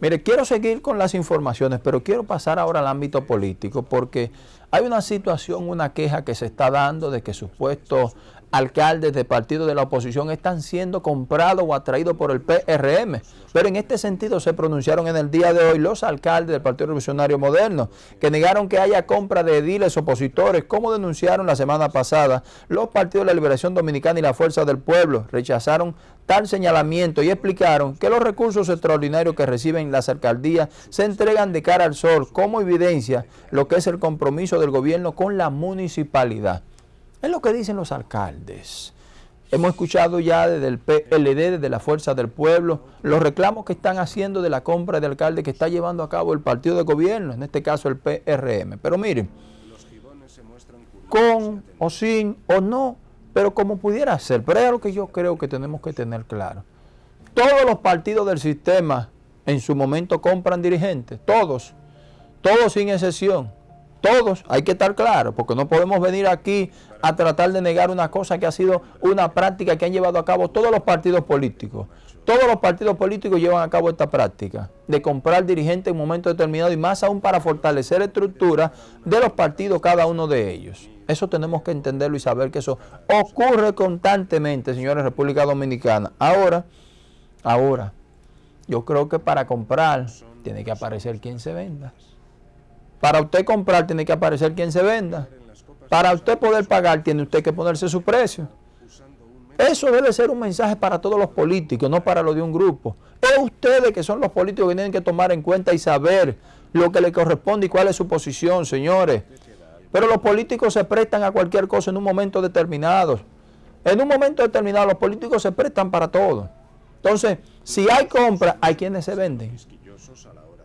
Mire, quiero seguir con las informaciones, pero quiero pasar ahora al ámbito político porque hay una situación, una queja que se está dando de que supuestos alcaldes de partidos de la oposición están siendo comprados o atraídos por el PRM. Pero en este sentido se pronunciaron en el día de hoy los alcaldes del Partido Revolucionario Moderno, que negaron que haya compra de ediles opositores, como denunciaron la semana pasada los partidos de la Liberación Dominicana y la Fuerza del Pueblo. Rechazaron tal señalamiento y explicaron que los recursos extraordinarios que reciben las alcaldías se entregan de cara al sol como evidencia lo que es el compromiso del gobierno con la municipalidad. Es lo que dicen los alcaldes. Hemos escuchado ya desde el PLD, desde la Fuerza del Pueblo, los reclamos que están haciendo de la compra de alcalde que está llevando a cabo el partido de gobierno, en este caso el PRM. Pero miren, con o sin o no, pero como pudiera ser, pero es algo que yo creo que tenemos que tener claro. Todos los partidos del sistema en su momento compran dirigentes, todos, todos sin excepción. Todos, hay que estar claro, porque no podemos venir aquí a tratar de negar una cosa que ha sido una práctica que han llevado a cabo todos los partidos políticos. Todos los partidos políticos llevan a cabo esta práctica de comprar dirigentes en un momento determinado y más aún para fortalecer la estructura de los partidos, cada uno de ellos. Eso tenemos que entenderlo y saber que eso ocurre constantemente, señores, República Dominicana. Ahora, ahora, yo creo que para comprar tiene que aparecer quien se venda. Para usted comprar tiene que aparecer quien se venda. Para usted poder pagar tiene usted que ponerse su precio. Eso debe ser un mensaje para todos los políticos, no para lo de un grupo. Es ustedes que son los políticos que tienen que tomar en cuenta y saber lo que le corresponde y cuál es su posición, señores. Pero los políticos se prestan a cualquier cosa en un momento determinado. En un momento determinado los políticos se prestan para todo. Entonces, si hay compra, hay quienes se venden.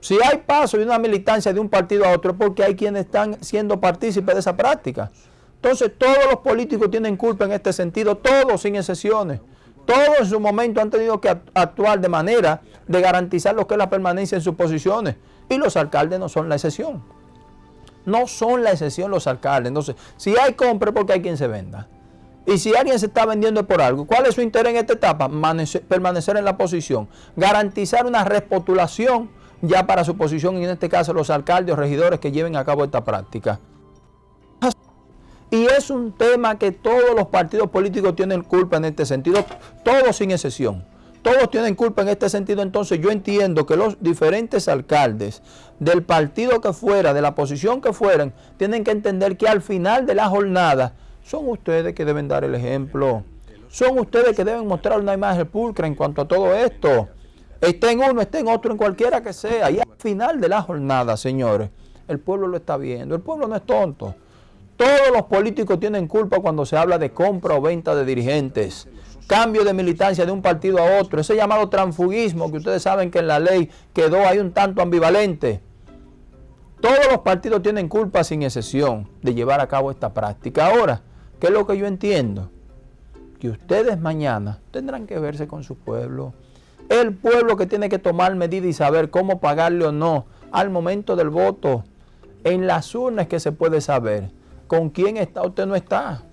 Si hay paso y una militancia de un partido a otro, porque hay quienes están siendo partícipes de esa práctica. Entonces, todos los políticos tienen culpa en este sentido, todos sin excepciones. Todos en su momento han tenido que actuar de manera de garantizar lo que es la permanencia en sus posiciones. Y los alcaldes no son la excepción. No son la excepción los alcaldes. Entonces, si hay compra, porque hay quien se venda. Y si alguien se está vendiendo por algo, ¿cuál es su interés en esta etapa? Permanecer en la posición. Garantizar una respotulación ya para su posición, y en este caso los alcaldes o regidores que lleven a cabo esta práctica. Y es un tema que todos los partidos políticos tienen culpa en este sentido, todos sin excepción. Todos tienen culpa en este sentido, entonces yo entiendo que los diferentes alcaldes del partido que fuera, de la posición que fueran, tienen que entender que al final de la jornada son ustedes que deben dar el ejemplo. Son ustedes que deben mostrar una imagen pulcra en cuanto a todo esto. Esté en uno, esté en otro, en cualquiera que sea. Y al final de la jornada, señores, el pueblo lo está viendo. El pueblo no es tonto. Todos los políticos tienen culpa cuando se habla de compra o venta de dirigentes. Cambio de militancia de un partido a otro. Ese llamado transfugismo que ustedes saben que en la ley quedó ahí un tanto ambivalente. Todos los partidos tienen culpa sin excepción de llevar a cabo esta práctica. Ahora, ¿qué es lo que yo entiendo? Que ustedes mañana tendrán que verse con su pueblo el pueblo que tiene que tomar medidas y saber cómo pagarle o no al momento del voto. En las urnas que se puede saber con quién está usted no está.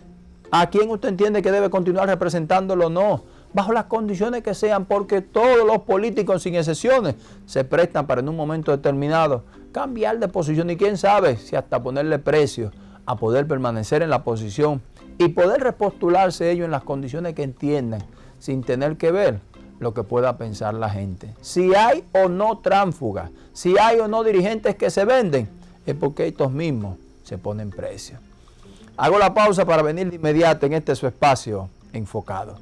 A quién usted entiende que debe continuar representándolo o no. Bajo las condiciones que sean, porque todos los políticos, sin excepciones, se prestan para en un momento determinado cambiar de posición y quién sabe si hasta ponerle precio a poder permanecer en la posición y poder repostularse ellos en las condiciones que entiendan sin tener que ver lo que pueda pensar la gente. Si hay o no tránsfugas, si hay o no dirigentes que se venden, es porque estos mismos se ponen precio. Hago la pausa para venir de inmediato en este su espacio enfocado.